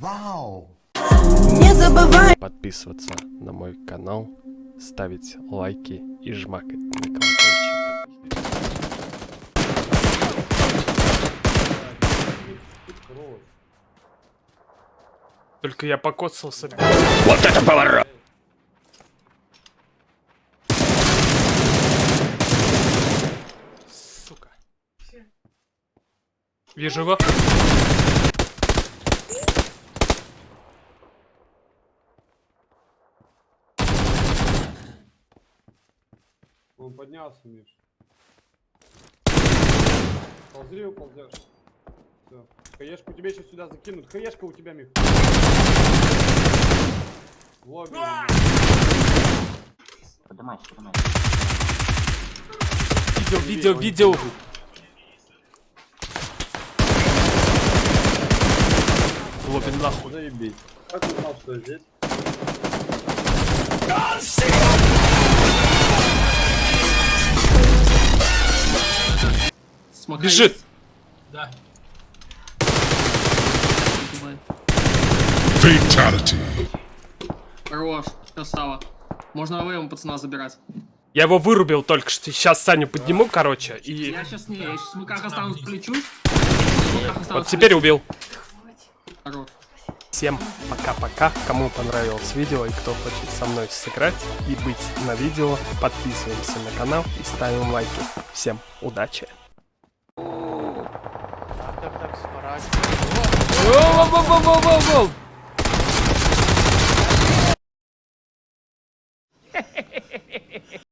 Вау! Не забывай подписываться на мой канал, ставить лайки и жмакать на колокольчик. Только я покоцался. Вот это поворот! Сука. Вижу его. Он поднялся, Миш. Ползри, уползешь. Все. Хаешку тебе сейчас сюда закинут. Хаешка у тебя, Мих. В лобби. Поднимайся, поднимайся. Видел, видел, видел. Лобин нахуй. Заебись. Как ты знал, что здесь? Смока Бежит. есть? Да. Хорош, красава. Можно АВМ пацана забирать. Я его вырубил только что. Сейчас Саню подниму, короче, и Я сейчас не, я сейчас в смыках останусь плечу. Вот теперь убил. Хорош. Всем пока-пока. Кому понравилось видео и кто хочет со мной сыграть и быть на видео, подписываемся на канал и ставим лайки. Всем удачи! whoa, whoa, whoa, whoa, whoa, whoa, whoa.